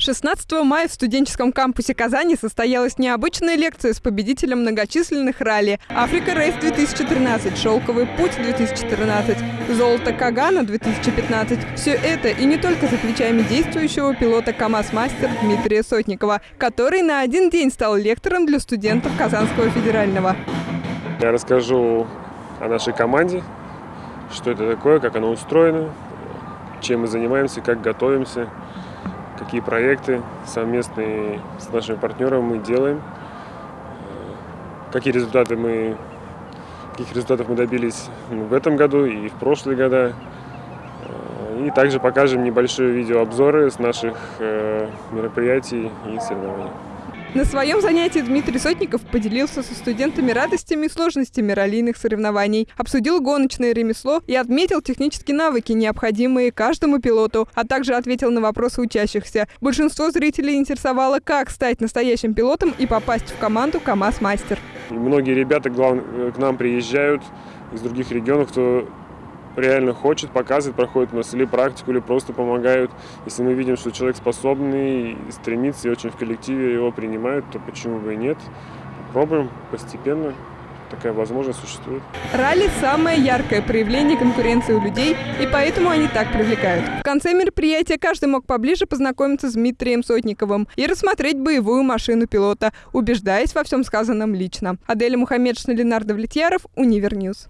16 мая в студенческом кампусе Казани состоялась необычная лекция с победителем многочисленных ралли «Африка Рейс 2013», «Шелковый путь 2014», «Золото Кагана 2015». Все это и не только за плечами действующего пилота КАМАЗ-мастер Дмитрия Сотникова, который на один день стал лектором для студентов Казанского федерального. Я расскажу о нашей команде, что это такое, как оно устроено, чем мы занимаемся, как готовимся – какие проекты совместные с нашими партнерами мы делаем, какие результаты мы, каких результатов мы добились в этом году и в прошлые года. И также покажем небольшие видеообзоры с наших э, мероприятий и соревнований. На своем занятии Дмитрий Сотников поделился со студентами радостями и сложностями раллийных соревнований, обсудил гоночное ремесло и отметил технические навыки, необходимые каждому пилоту, а также ответил на вопросы учащихся. Большинство зрителей интересовало, как стать настоящим пилотом и попасть в команду КАМАЗ-мастер. Многие ребята к нам приезжают из других регионов, кто реально хочет, показывает, проходит у нас или практику, или просто помогают. Если мы видим, что человек способный, стремится и очень в коллективе его принимают, то почему бы и нет. Пробуем постепенно такая возможность существует. Ралли – самое яркое проявление конкуренции у людей, и поэтому они так привлекают. В конце мероприятия каждый мог поближе познакомиться с Дмитрием Сотниковым и рассмотреть боевую машину пилота, убеждаясь во всем сказанном лично. Аделя Мухаммедшина, Ленар Давлетьяров, Univer News.